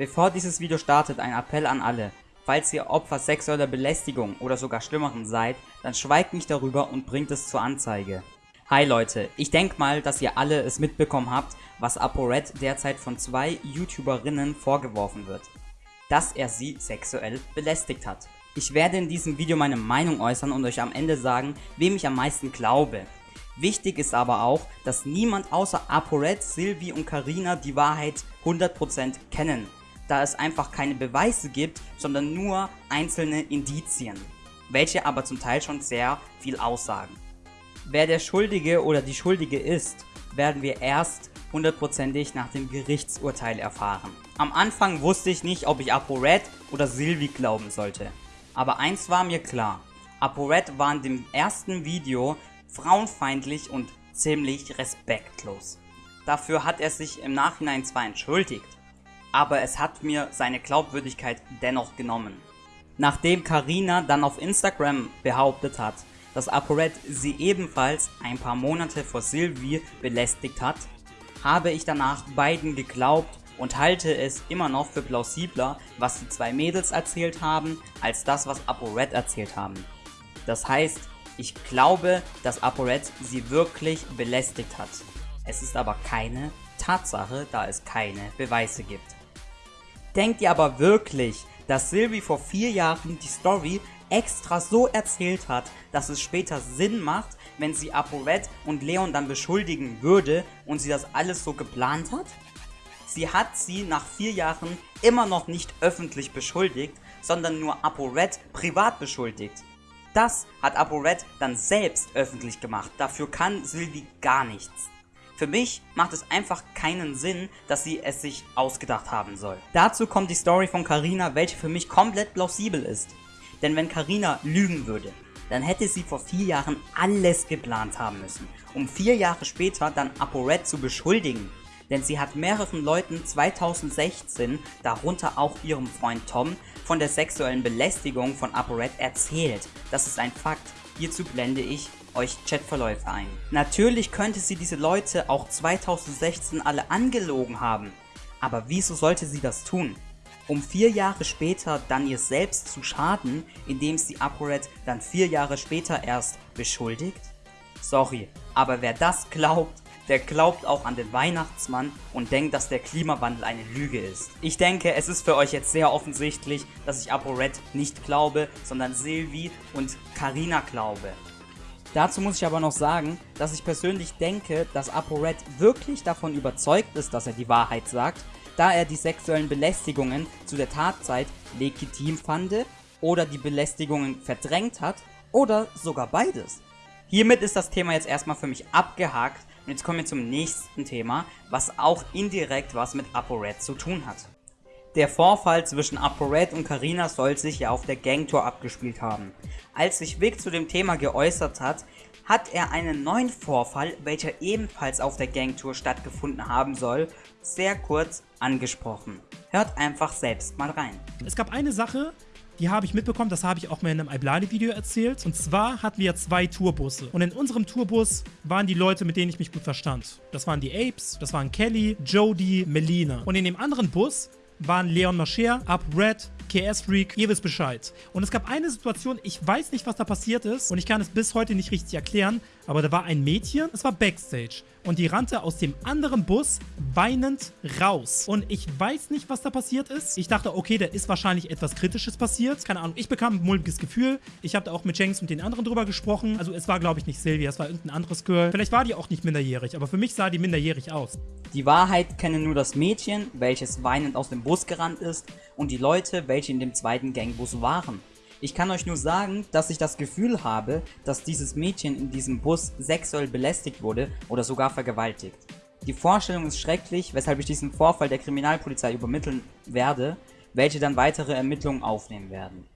Bevor dieses Video startet, ein Appell an alle. Falls ihr Opfer sexueller Belästigung oder sogar schlimmeren seid, dann schweigt nicht darüber und bringt es zur Anzeige. Hi Leute, ich denke mal, dass ihr alle es mitbekommen habt, was ApoRed derzeit von zwei YouTuberinnen vorgeworfen wird. Dass er sie sexuell belästigt hat. Ich werde in diesem Video meine Meinung äußern und euch am Ende sagen, wem ich am meisten glaube. Wichtig ist aber auch, dass niemand außer ApoRed, Sylvie und Karina die Wahrheit 100% kennen da es einfach keine Beweise gibt, sondern nur einzelne Indizien, welche aber zum Teil schon sehr viel aussagen. Wer der Schuldige oder die Schuldige ist, werden wir erst hundertprozentig nach dem Gerichtsurteil erfahren. Am Anfang wusste ich nicht, ob ich ApoRed oder Sylvie glauben sollte. Aber eins war mir klar, ApoRed war in dem ersten Video frauenfeindlich und ziemlich respektlos. Dafür hat er sich im Nachhinein zwar entschuldigt, aber es hat mir seine Glaubwürdigkeit dennoch genommen. Nachdem Karina dann auf Instagram behauptet hat, dass ApoRed sie ebenfalls ein paar Monate vor Sylvie belästigt hat, habe ich danach beiden geglaubt und halte es immer noch für plausibler, was die zwei Mädels erzählt haben, als das, was ApoRed erzählt haben. Das heißt, ich glaube, dass ApoRed sie wirklich belästigt hat. Es ist aber keine Tatsache, da es keine Beweise gibt. Denkt ihr aber wirklich, dass Sylvie vor vier Jahren die Story extra so erzählt hat, dass es später Sinn macht, wenn sie ApoRed und Leon dann beschuldigen würde und sie das alles so geplant hat? Sie hat sie nach vier Jahren immer noch nicht öffentlich beschuldigt, sondern nur ApoRed privat beschuldigt. Das hat ApoRed dann selbst öffentlich gemacht, dafür kann Sylvie gar nichts. Für mich macht es einfach keinen Sinn, dass sie es sich ausgedacht haben soll. Dazu kommt die Story von Karina, welche für mich komplett plausibel ist. Denn wenn Karina lügen würde, dann hätte sie vor vier Jahren alles geplant haben müssen, um vier Jahre später dann ApoRed zu beschuldigen. Denn sie hat mehreren Leuten 2016, darunter auch ihrem Freund Tom, von der sexuellen Belästigung von ApoRed erzählt. Das ist ein Fakt. Hierzu blende ich euch Chatverläufe ein. Natürlich könnte sie diese Leute auch 2016 alle angelogen haben, aber wieso sollte sie das tun? Um vier Jahre später dann ihr selbst zu schaden, indem sie ApoRed dann vier Jahre später erst beschuldigt? Sorry, aber wer das glaubt, der glaubt auch an den Weihnachtsmann und denkt, dass der Klimawandel eine Lüge ist. Ich denke, es ist für euch jetzt sehr offensichtlich, dass ich ApoRed nicht glaube, sondern Sylvie und Karina glaube. Dazu muss ich aber noch sagen, dass ich persönlich denke, dass ApoRed wirklich davon überzeugt ist, dass er die Wahrheit sagt, da er die sexuellen Belästigungen zu der Tatzeit legitim fand oder die Belästigungen verdrängt hat oder sogar beides. Hiermit ist das Thema jetzt erstmal für mich abgehakt und jetzt kommen wir zum nächsten Thema, was auch indirekt was mit ApoRed zu tun hat. Der Vorfall zwischen ApoRed und Karina soll sich ja auf der Gangtour abgespielt haben. Als sich Vic zu dem Thema geäußert hat, hat er einen neuen Vorfall, welcher ebenfalls auf der Gangtour stattgefunden haben soll, sehr kurz angesprochen. Hört einfach selbst mal rein. Es gab eine Sache, die habe ich mitbekommen, das habe ich auch mal in einem Iblani-Video erzählt. Und zwar hatten wir zwei Tourbusse. Und in unserem Tourbus waren die Leute, mit denen ich mich gut verstand. Das waren die Apes, das waren Kelly, Jody, Melina. Und in dem anderen Bus waren Leon Mascher, Up Red, KS Freak, ihr wisst Bescheid. Und es gab eine Situation, ich weiß nicht, was da passiert ist und ich kann es bis heute nicht richtig erklären, aber da war ein Mädchen, es war Backstage und die rannte aus dem anderen Bus weinend raus. Und ich weiß nicht, was da passiert ist. Ich dachte, okay, da ist wahrscheinlich etwas Kritisches passiert. Keine Ahnung, ich bekam ein mulmiges Gefühl. Ich habe da auch mit Jenks und den anderen drüber gesprochen. Also es war, glaube ich, nicht Sylvia, es war irgendein anderes Girl. Vielleicht war die auch nicht minderjährig, aber für mich sah die minderjährig aus. Die Wahrheit kennen nur das Mädchen, welches weinend aus dem Bus gerannt ist und die Leute, welche in dem zweiten Gangbus waren. Ich kann euch nur sagen, dass ich das Gefühl habe, dass dieses Mädchen in diesem Bus sexuell belästigt wurde oder sogar vergewaltigt. Die Vorstellung ist schrecklich, weshalb ich diesen Vorfall der Kriminalpolizei übermitteln werde, welche dann weitere Ermittlungen aufnehmen werden.